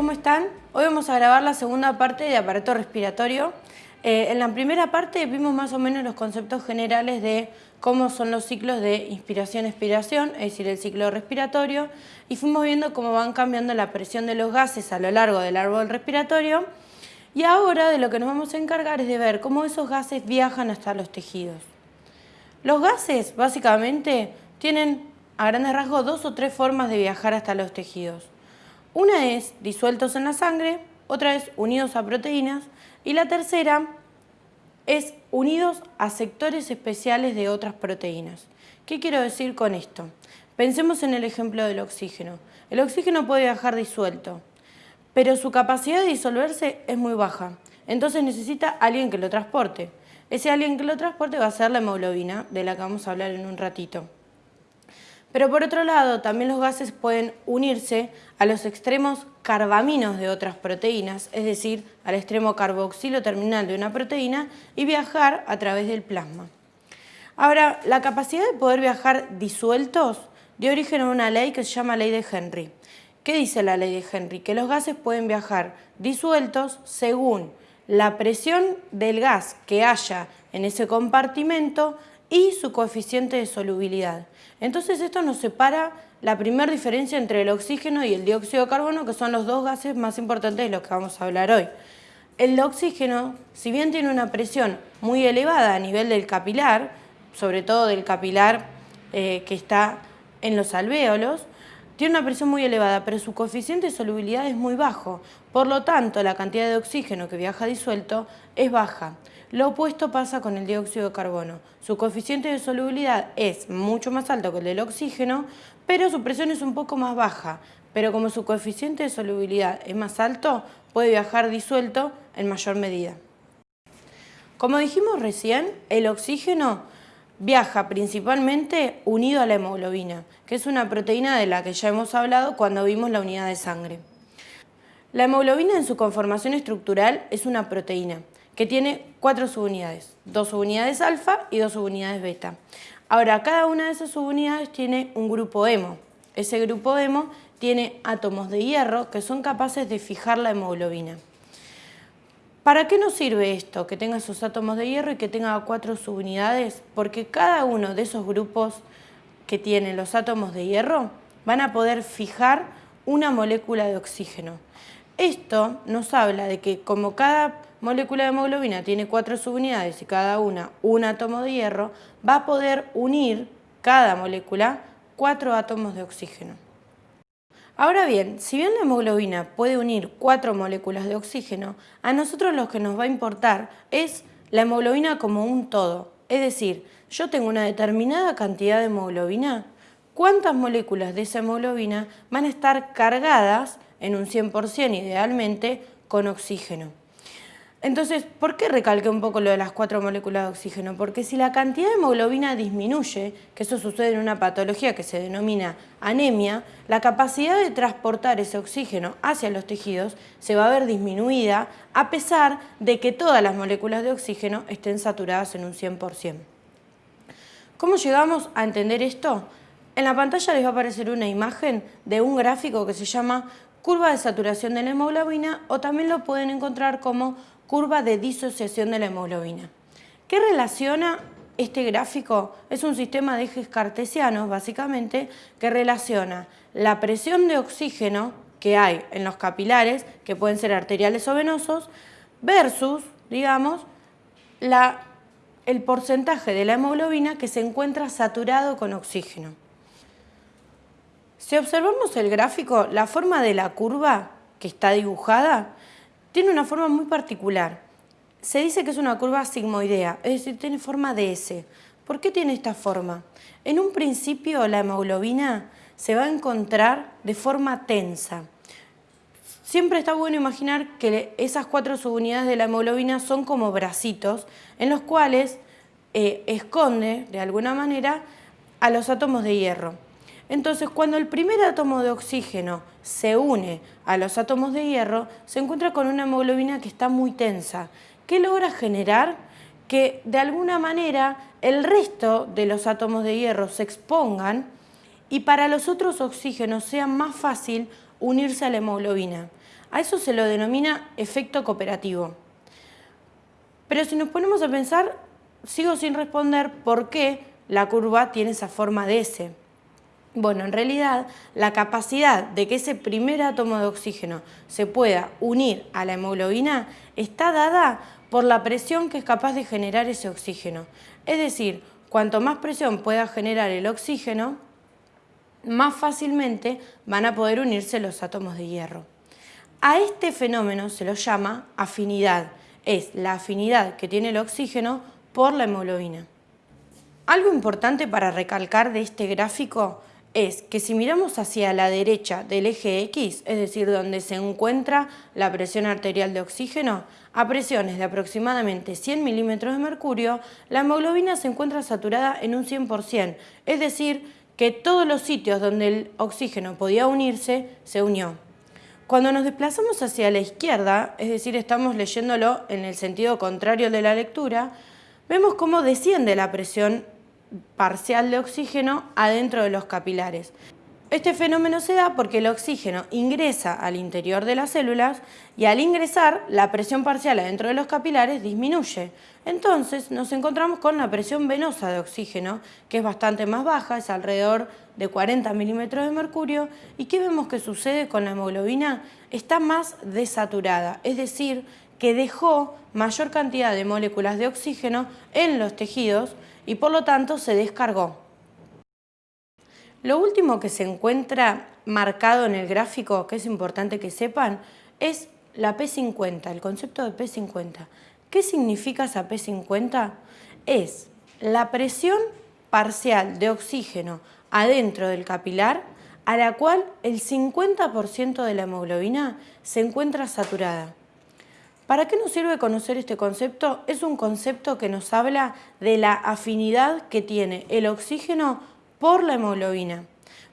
¿cómo están? Hoy vamos a grabar la segunda parte de aparato respiratorio. Eh, en la primera parte vimos más o menos los conceptos generales de cómo son los ciclos de inspiración-expiración, es decir, el ciclo respiratorio, y fuimos viendo cómo van cambiando la presión de los gases a lo largo del árbol respiratorio. Y ahora de lo que nos vamos a encargar es de ver cómo esos gases viajan hasta los tejidos. Los gases, básicamente, tienen a grandes rasgos dos o tres formas de viajar hasta los tejidos. Una es disueltos en la sangre, otra es unidos a proteínas y la tercera es unidos a sectores especiales de otras proteínas. ¿Qué quiero decir con esto? Pensemos en el ejemplo del oxígeno. El oxígeno puede viajar disuelto, pero su capacidad de disolverse es muy baja. Entonces necesita alguien que lo transporte. Ese alguien que lo transporte va a ser la hemoglobina, de la que vamos a hablar en un ratito. Pero por otro lado, también los gases pueden unirse a los extremos carbaminos de otras proteínas, es decir, al extremo carboxilo terminal de una proteína y viajar a través del plasma. Ahora, la capacidad de poder viajar disueltos dio origen a una ley que se llama ley de Henry. ¿Qué dice la ley de Henry? Que los gases pueden viajar disueltos según la presión del gas que haya en ese compartimento y su coeficiente de solubilidad. Entonces esto nos separa la primera diferencia entre el oxígeno y el dióxido de carbono, que son los dos gases más importantes de los que vamos a hablar hoy. El oxígeno, si bien tiene una presión muy elevada a nivel del capilar, sobre todo del capilar eh, que está en los alvéolos, tiene una presión muy elevada, pero su coeficiente de solubilidad es muy bajo. Por lo tanto, la cantidad de oxígeno que viaja disuelto es baja. Lo opuesto pasa con el dióxido de carbono. Su coeficiente de solubilidad es mucho más alto que el del oxígeno, pero su presión es un poco más baja. Pero como su coeficiente de solubilidad es más alto, puede viajar disuelto en mayor medida. Como dijimos recién, el oxígeno viaja principalmente unido a la hemoglobina, que es una proteína de la que ya hemos hablado cuando vimos la unidad de sangre. La hemoglobina en su conformación estructural es una proteína que tiene cuatro subunidades, dos subunidades alfa y dos subunidades beta. Ahora, cada una de esas subunidades tiene un grupo hemo. Ese grupo hemo tiene átomos de hierro que son capaces de fijar la hemoglobina. ¿Para qué nos sirve esto? Que tenga esos átomos de hierro y que tenga cuatro subunidades, porque cada uno de esos grupos que tienen los átomos de hierro van a poder fijar una molécula de oxígeno. Esto nos habla de que como cada molécula de hemoglobina tiene cuatro subunidades y cada una un átomo de hierro, va a poder unir cada molécula cuatro átomos de oxígeno. Ahora bien, si bien la hemoglobina puede unir cuatro moléculas de oxígeno, a nosotros lo que nos va a importar es la hemoglobina como un todo. Es decir, yo tengo una determinada cantidad de hemoglobina, ¿cuántas moléculas de esa hemoglobina van a estar cargadas en un 100% idealmente con oxígeno? Entonces, ¿por qué recalqué un poco lo de las cuatro moléculas de oxígeno? Porque si la cantidad de hemoglobina disminuye, que eso sucede en una patología que se denomina anemia, la capacidad de transportar ese oxígeno hacia los tejidos se va a ver disminuida a pesar de que todas las moléculas de oxígeno estén saturadas en un 100%. ¿Cómo llegamos a entender esto? En la pantalla les va a aparecer una imagen de un gráfico que se llama curva de saturación de la hemoglobina o también lo pueden encontrar como curva de disociación de la hemoglobina. ¿Qué relaciona este gráfico? Es un sistema de ejes cartesianos, básicamente, que relaciona la presión de oxígeno que hay en los capilares, que pueden ser arteriales o venosos, versus, digamos, la, el porcentaje de la hemoglobina que se encuentra saturado con oxígeno. Si observamos el gráfico, la forma de la curva que está dibujada tiene una forma muy particular. Se dice que es una curva sigmoidea, es decir, tiene forma de S. ¿Por qué tiene esta forma? En un principio la hemoglobina se va a encontrar de forma tensa. Siempre está bueno imaginar que esas cuatro subunidades de la hemoglobina son como bracitos en los cuales eh, esconde, de alguna manera, a los átomos de hierro. Entonces, cuando el primer átomo de oxígeno se une a los átomos de hierro, se encuentra con una hemoglobina que está muy tensa. ¿Qué logra generar? Que de alguna manera el resto de los átomos de hierro se expongan y para los otros oxígenos sea más fácil unirse a la hemoglobina. A eso se lo denomina efecto cooperativo. Pero si nos ponemos a pensar, sigo sin responder por qué la curva tiene esa forma de S. Bueno, en realidad la capacidad de que ese primer átomo de oxígeno se pueda unir a la hemoglobina está dada por la presión que es capaz de generar ese oxígeno. Es decir, cuanto más presión pueda generar el oxígeno, más fácilmente van a poder unirse los átomos de hierro. A este fenómeno se lo llama afinidad, es la afinidad que tiene el oxígeno por la hemoglobina. Algo importante para recalcar de este gráfico es que si miramos hacia la derecha del eje X, es decir, donde se encuentra la presión arterial de oxígeno, a presiones de aproximadamente 100 milímetros de mercurio, la hemoglobina se encuentra saturada en un 100%, es decir, que todos los sitios donde el oxígeno podía unirse, se unió. Cuando nos desplazamos hacia la izquierda, es decir, estamos leyéndolo en el sentido contrario de la lectura, vemos cómo desciende la presión parcial de oxígeno adentro de los capilares. Este fenómeno se da porque el oxígeno ingresa al interior de las células y al ingresar la presión parcial adentro de los capilares disminuye. Entonces nos encontramos con la presión venosa de oxígeno que es bastante más baja, es alrededor de 40 milímetros de mercurio y ¿qué vemos que sucede con la hemoglobina? Está más desaturada, es decir, que dejó mayor cantidad de moléculas de oxígeno en los tejidos y por lo tanto se descargó. Lo último que se encuentra marcado en el gráfico, que es importante que sepan, es la P50, el concepto de P50. ¿Qué significa esa P50? Es la presión parcial de oxígeno adentro del capilar a la cual el 50% de la hemoglobina se encuentra saturada. ¿Para qué nos sirve conocer este concepto? Es un concepto que nos habla de la afinidad que tiene el oxígeno por la hemoglobina.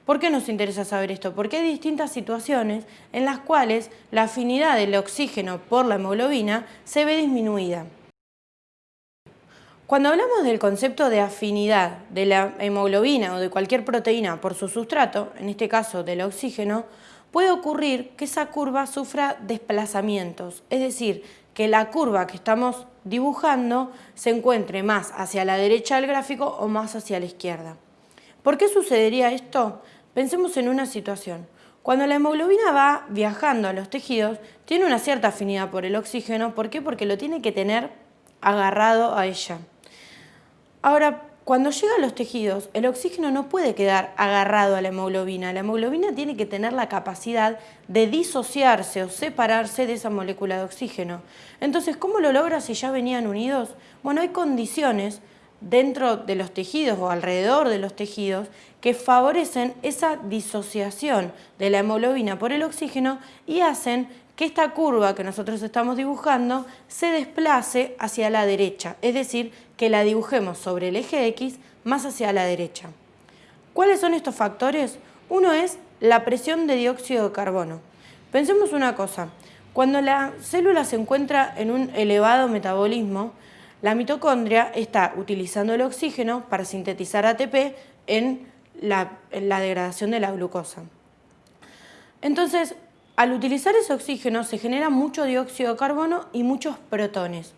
¿Por qué nos interesa saber esto? Porque hay distintas situaciones en las cuales la afinidad del oxígeno por la hemoglobina se ve disminuida. Cuando hablamos del concepto de afinidad de la hemoglobina o de cualquier proteína por su sustrato, en este caso del oxígeno, puede ocurrir que esa curva sufra desplazamientos, es decir, que la curva que estamos dibujando se encuentre más hacia la derecha del gráfico o más hacia la izquierda. ¿Por qué sucedería esto? Pensemos en una situación. Cuando la hemoglobina va viajando a los tejidos, tiene una cierta afinidad por el oxígeno. ¿Por qué? Porque lo tiene que tener agarrado a ella. Ahora, cuando llega a los tejidos, el oxígeno no puede quedar agarrado a la hemoglobina. La hemoglobina tiene que tener la capacidad de disociarse o separarse de esa molécula de oxígeno. Entonces, ¿cómo lo logra si ya venían unidos? Bueno, hay condiciones dentro de los tejidos o alrededor de los tejidos que favorecen esa disociación de la hemoglobina por el oxígeno y hacen que esta curva que nosotros estamos dibujando se desplace hacia la derecha, es decir, que la dibujemos sobre el eje X más hacia la derecha. ¿Cuáles son estos factores? Uno es la presión de dióxido de carbono. Pensemos una cosa, cuando la célula se encuentra en un elevado metabolismo, la mitocondria está utilizando el oxígeno para sintetizar ATP en la, degradación de la glucosa. Entonces, al utilizar ese oxígeno se genera mucho dióxido de carbono y muchos protones.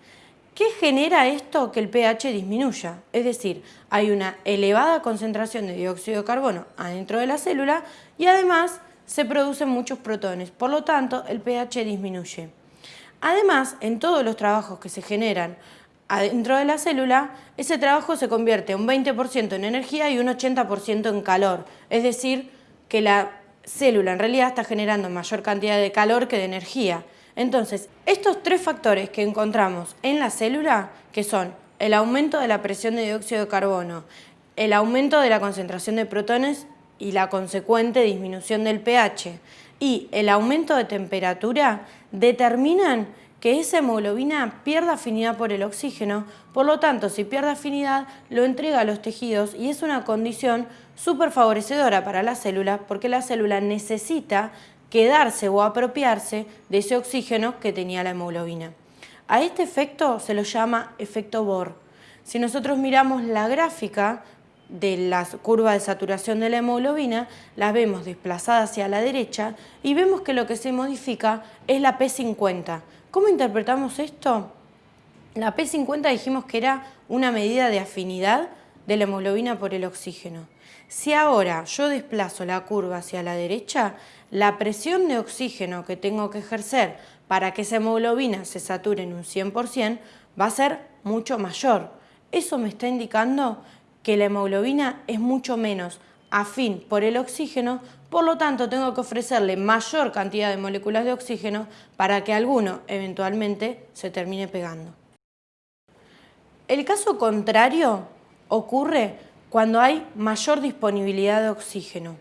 ¿Qué genera esto que el pH disminuya? Es decir, hay una elevada concentración de dióxido de carbono adentro de la célula y además se producen muchos protones, por lo tanto el pH disminuye. Además, en todos los trabajos que se generan adentro de la célula, ese trabajo se convierte un 20% en energía y un 80% en calor, es decir, que la célula en realidad está generando mayor cantidad de calor que de energía. Entonces, estos tres factores que encontramos en la célula, que son el aumento de la presión de dióxido de carbono, el aumento de la concentración de protones y la consecuente disminución del pH y el aumento de temperatura, determinan que esa hemoglobina pierda afinidad por el oxígeno, por lo tanto, si pierde afinidad, lo entrega a los tejidos y es una condición súper favorecedora para la célula porque la célula necesita quedarse o apropiarse de ese oxígeno que tenía la hemoglobina. A este efecto se lo llama efecto Bohr. Si nosotros miramos la gráfica de la curva de saturación de la hemoglobina, las vemos desplazadas hacia la derecha y vemos que lo que se modifica es la P50. ¿Cómo interpretamos esto? La P50 dijimos que era una medida de afinidad de la hemoglobina por el oxígeno. Si ahora yo desplazo la curva hacia la derecha, la presión de oxígeno que tengo que ejercer para que esa hemoglobina se sature en un 100% va a ser mucho mayor. Eso me está indicando que la hemoglobina es mucho menos afín por el oxígeno, por lo tanto tengo que ofrecerle mayor cantidad de moléculas de oxígeno para que alguno eventualmente se termine pegando. El caso contrario ocurre cuando hay mayor disponibilidad de oxígeno.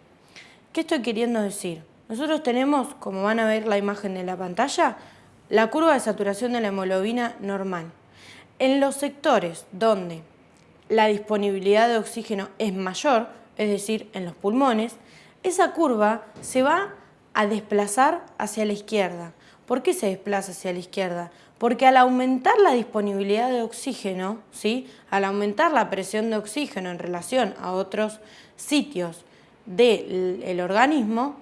¿Qué estoy queriendo decir? Nosotros tenemos, como van a ver la imagen de la pantalla, la curva de saturación de la hemoglobina normal. En los sectores donde la disponibilidad de oxígeno es mayor, es decir, en los pulmones, esa curva se va a desplazar hacia la izquierda. ¿Por qué se desplaza hacia la izquierda? Porque al aumentar la disponibilidad de oxígeno, ¿sí? al aumentar la presión de oxígeno en relación a otros sitios del organismo,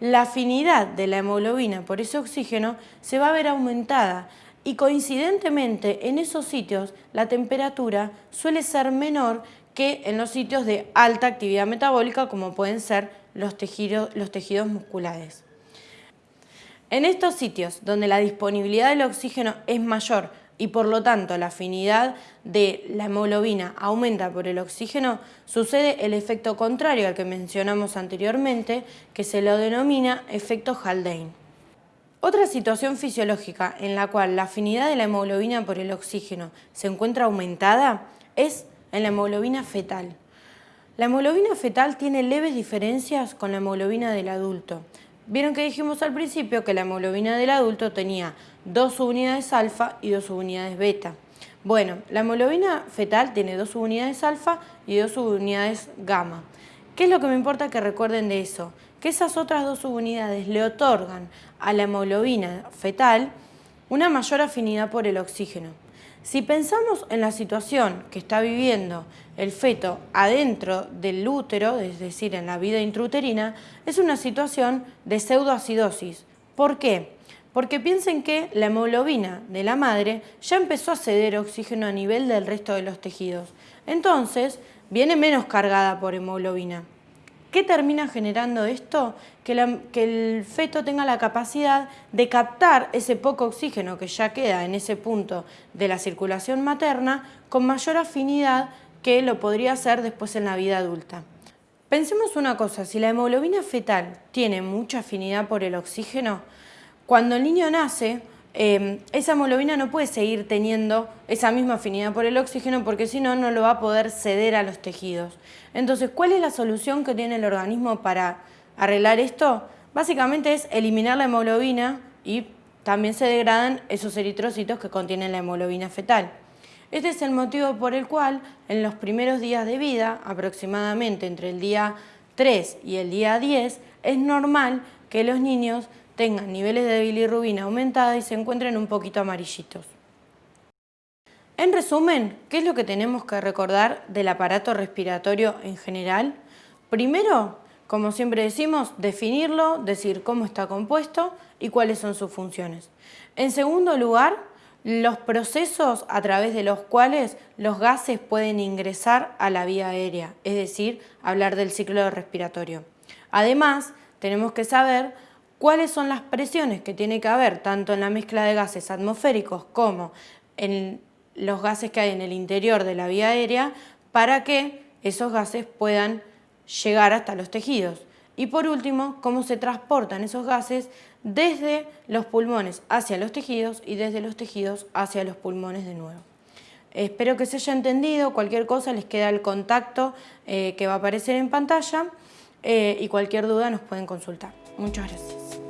la afinidad de la hemoglobina por ese oxígeno se va a ver aumentada y coincidentemente en esos sitios la temperatura suele ser menor que en los sitios de alta actividad metabólica como pueden ser los tejidos, los tejidos musculares. En estos sitios donde la disponibilidad del oxígeno es mayor y por lo tanto la afinidad de la hemoglobina aumenta por el oxígeno, sucede el efecto contrario al que mencionamos anteriormente, que se lo denomina efecto Haldane. Otra situación fisiológica en la cual la afinidad de la hemoglobina por el oxígeno se encuentra aumentada es en la hemoglobina fetal. La hemoglobina fetal tiene leves diferencias con la hemoglobina del adulto. Vieron que dijimos al principio que la hemoglobina del adulto tenía dos subunidades alfa y dos subunidades beta. Bueno, la hemoglobina fetal tiene dos subunidades alfa y dos subunidades gamma. ¿Qué es lo que me importa que recuerden de eso? Que esas otras dos subunidades le otorgan a la hemoglobina fetal una mayor afinidad por el oxígeno. Si pensamos en la situación que está viviendo el feto adentro del útero, es decir, en la vida intrauterina, es una situación de pseudoacidosis. ¿Por qué? Porque piensen que la hemoglobina de la madre ya empezó a ceder oxígeno a nivel del resto de los tejidos. Entonces, viene menos cargada por hemoglobina. ¿Qué termina generando esto? Que, el feto tenga la capacidad de captar ese poco oxígeno que ya queda en ese punto de la circulación materna con mayor afinidad que lo podría hacer después en la vida adulta. Pensemos una cosa, si la hemoglobina fetal tiene mucha afinidad por el oxígeno, cuando el niño nace, Em, esa hemoglobina no puede seguir teniendo esa misma afinidad por el oxígeno porque si no, no lo va a poder ceder a los tejidos. Entonces, ¿cuál es la solución que tiene el organismo para arreglar esto? Básicamente es eliminar la hemoglobina y también se degradan esos eritrocitos que contienen la hemoglobina fetal. Este es el motivo por el cual en los primeros días de vida, aproximadamente entre el día 3 y el día 10, es normal que los niños tengan niveles de bilirrubina aumentada y se encuentren un poquito amarillitos. En resumen, ¿qué es lo que tenemos que recordar del aparato respiratorio en general? Primero, como siempre decimos, definirlo, decir cómo está compuesto y cuáles son sus funciones. En segundo lugar, los procesos a través de los cuales los gases pueden ingresar a la vía aérea, es decir, hablar del ciclo respiratorio. Además, tenemos que saber cuáles son las presiones que tiene que haber tanto en la mezcla de gases atmosféricos como en los gases que hay en el interior de la vía aérea para que esos gases puedan llegar hasta los tejidos. Y por último, cómo se transportan esos gases desde los pulmones hacia los tejidos y desde los tejidos hacia los pulmones de nuevo. Espero que se haya entendido, cualquier cosa les queda el contacto eh, que va a aparecer en pantalla eh, y cualquier duda nos pueden consultar. Muchas gracias.